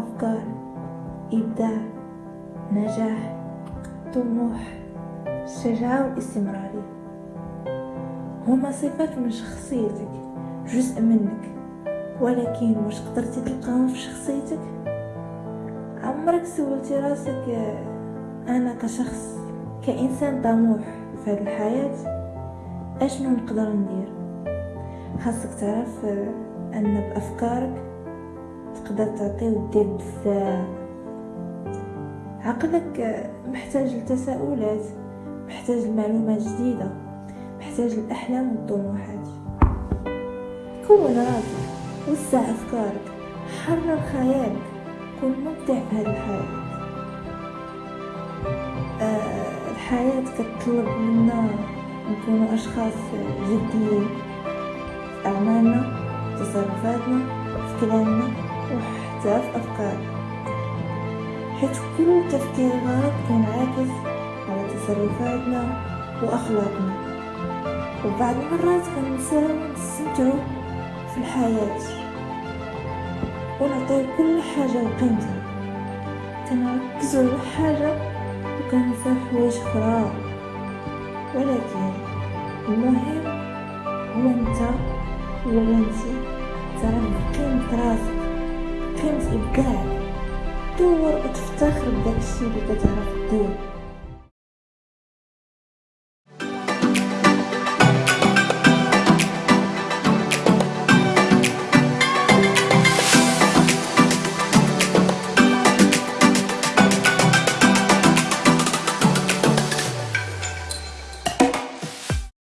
أفكار إبداع نجاح طموح الشجاعة واستمرارية هما صفات من شخصيتك جزء منك ولكن واش قدرتي تلقاهم في شخصيتك؟ عمرك سولتي راسك آه، أنا كشخص كإنسان طموح في هذه الحياة؟ أشنو نقدر ندير؟ خاصك تعرف آه، أن بأفكارك تقدر تعطي ودير بزاف. عقلك محتاج لتساؤلات محتاج لمعلومات جديدة محتاج الاحلام والطموحات كون راسك وسع أفكارك حرر خيالك كن مبدع في هذه الحياة. آه الحياة كتطلب منا نكونوا أشخاص جديين. في أعمالنا في تصرفاتنا في كلامنا. وحتى في افكارنا حيث كل تفكير غلط ينعكس على تصرفاتنا وأخلاقنا. وبعض المرات كنساو نستمتعو في الحياة. ونعطيو كل حاجة وقيمتها كنركزو على حاجة وكننساو حوايج أخرى. ولكن المهم هو أنت ولا انتي تعرف قيمة راسك قيمة ابداعك دور وتفتخر بداك الشي اللي كتعرف دير